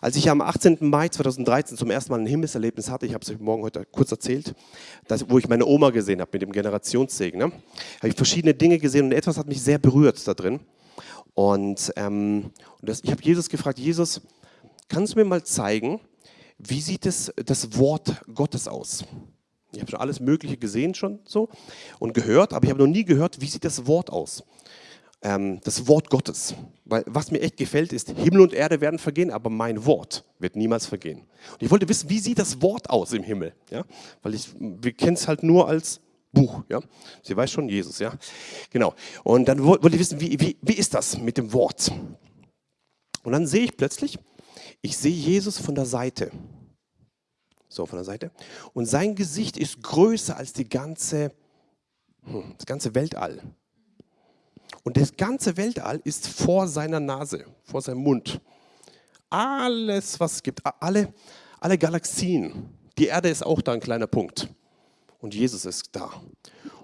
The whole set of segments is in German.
Als ich am 18. Mai 2013 zum ersten Mal ein Himmelserlebnis hatte, ich habe es euch morgen heute kurz erzählt, dass, wo ich meine Oma gesehen habe mit dem Generationssegen, ne, habe ich verschiedene Dinge gesehen und etwas hat mich sehr berührt da drin. Und, ähm, und das, ich habe Jesus gefragt, Jesus, kannst du mir mal zeigen, wie sieht es, das Wort Gottes aus? Ich habe schon alles Mögliche gesehen schon so und gehört, aber ich habe noch nie gehört, wie sieht das Wort aus? Ähm, das Wort Gottes. Weil was mir echt gefällt, ist, Himmel und Erde werden vergehen, aber mein Wort wird niemals vergehen. Und ich wollte wissen, wie sieht das Wort aus im Himmel? Ja? Weil ich, wir kennen es halt nur als Buch. Ja? Sie weiß schon, Jesus. Ja? Genau. Und dann wollte ich wissen, wie, wie, wie ist das mit dem Wort? Und dann sehe ich plötzlich, ich sehe Jesus von der Seite. So, von der Seite. Und sein Gesicht ist größer als die ganze, hm, das ganze Weltall. Und das ganze Weltall ist vor seiner Nase, vor seinem Mund. Alles, was es gibt, alle, alle Galaxien. Die Erde ist auch da ein kleiner Punkt. Und Jesus ist da.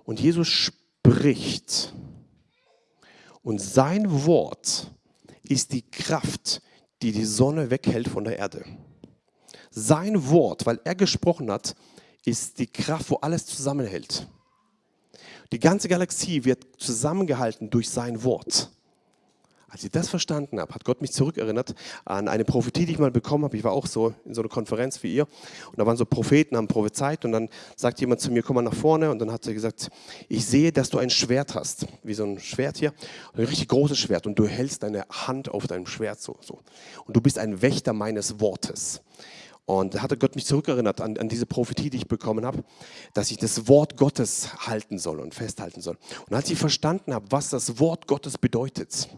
Und Jesus spricht. Und sein Wort ist die Kraft, die die Sonne weghält von der Erde. Sein Wort, weil er gesprochen hat, ist die Kraft, wo alles zusammenhält. Die ganze Galaxie wird zusammengehalten durch sein Wort. Als ich das verstanden habe, hat Gott mich zurückerinnert an eine Prophetie, die ich mal bekommen habe. Ich war auch so in so einer Konferenz wie ihr und da waren so Propheten, haben prophezeit und dann sagt jemand zu mir, komm mal nach vorne und dann hat er gesagt, ich sehe, dass du ein Schwert hast, wie so ein Schwert hier, ein richtig großes Schwert und du hältst deine Hand auf deinem Schwert so, so. und du bist ein Wächter meines Wortes. Und da hatte Gott mich zurückerinnert an, an diese Prophetie, die ich bekommen habe, dass ich das Wort Gottes halten soll und festhalten soll. Und als ich verstanden habe, was das Wort Gottes bedeutet,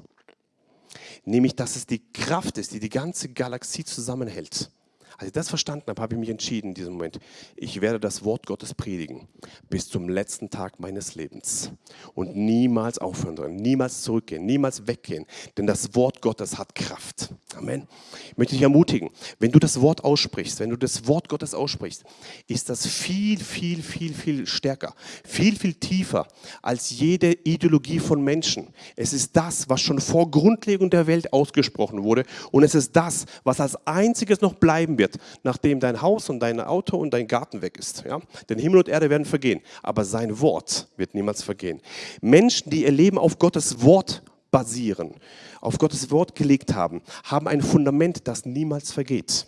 nämlich dass es die Kraft ist, die die ganze Galaxie zusammenhält, als ich das verstanden habe, habe ich mich entschieden in diesem Moment, ich werde das Wort Gottes predigen bis zum letzten Tag meines Lebens und niemals aufhören, niemals zurückgehen, niemals weggehen, denn das Wort Gottes hat Kraft. Amen. Ich möchte dich ermutigen, wenn du das Wort aussprichst, wenn du das Wort Gottes aussprichst, ist das viel, viel, viel, viel stärker, viel, viel tiefer als jede Ideologie von Menschen. Es ist das, was schon vor Grundlegung der Welt ausgesprochen wurde und es ist das, was als einziges noch bleiben wird wird, nachdem dein Haus und dein Auto und dein Garten weg ist. Ja? Denn Himmel und Erde werden vergehen, aber sein Wort wird niemals vergehen. Menschen, die ihr Leben auf Gottes Wort basieren, auf Gottes Wort gelegt haben, haben ein Fundament, das niemals vergeht.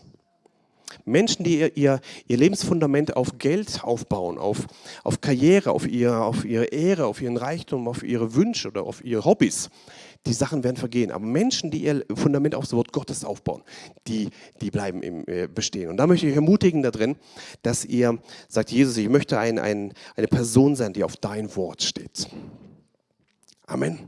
Menschen, die ihr, ihr, ihr, Lebensfundament auf Geld aufbauen, auf, auf Karriere, auf, ihr, auf ihre Ehre, auf ihren Reichtum, auf ihre Wünsche oder auf ihre Hobbys, die Sachen werden vergehen. Aber Menschen, die ihr Fundament auf das Wort Gottes aufbauen, die, die bleiben im, äh, bestehen. Und da möchte ich euch ermutigen da dass ihr sagt, Jesus, ich möchte ein, ein, eine Person sein, die auf dein Wort steht. Amen.